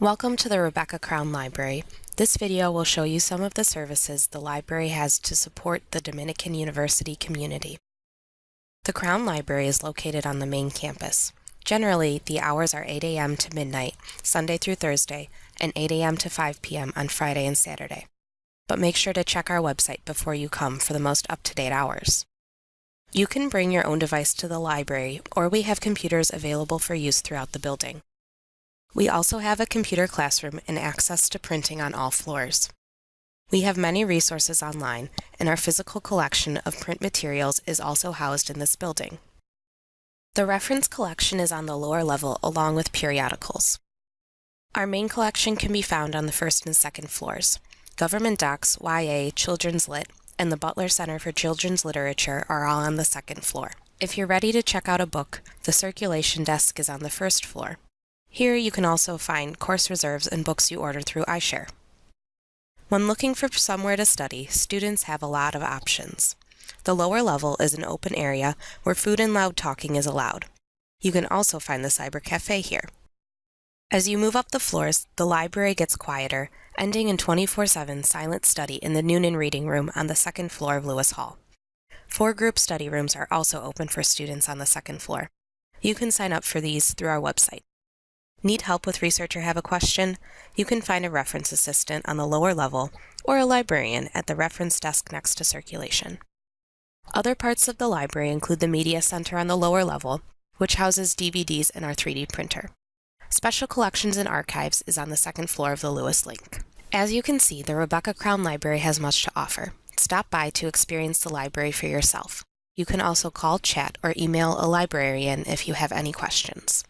Welcome to the Rebecca Crown Library. This video will show you some of the services the library has to support the Dominican University community. The Crown Library is located on the main campus. Generally, the hours are 8 a.m. to midnight, Sunday through Thursday, and 8 a.m. to 5 p.m. on Friday and Saturday. But make sure to check our website before you come for the most up-to-date hours. You can bring your own device to the library, or we have computers available for use throughout the building. We also have a computer classroom and access to printing on all floors. We have many resources online, and our physical collection of print materials is also housed in this building. The reference collection is on the lower level along with periodicals. Our main collection can be found on the first and second floors. Government Docs, YA, Children's Lit, and the Butler Center for Children's Literature are all on the second floor. If you're ready to check out a book, the circulation desk is on the first floor. Here you can also find course reserves and books you order through iShare. When looking for somewhere to study, students have a lot of options. The lower level is an open area where food and loud talking is allowed. You can also find the Cyber Cafe here. As you move up the floors, the library gets quieter, ending in 24-7 silent study in the Noonan Reading Room on the second floor of Lewis Hall. Four group study rooms are also open for students on the second floor. You can sign up for these through our website. Need help with research or have a question? You can find a reference assistant on the lower level or a librarian at the reference desk next to circulation. Other parts of the library include the Media Center on the lower level, which houses DVDs and our 3D printer. Special Collections and Archives is on the second floor of the Lewis Link. As you can see, the Rebecca Crown Library has much to offer. Stop by to experience the library for yourself. You can also call, chat, or email a librarian if you have any questions.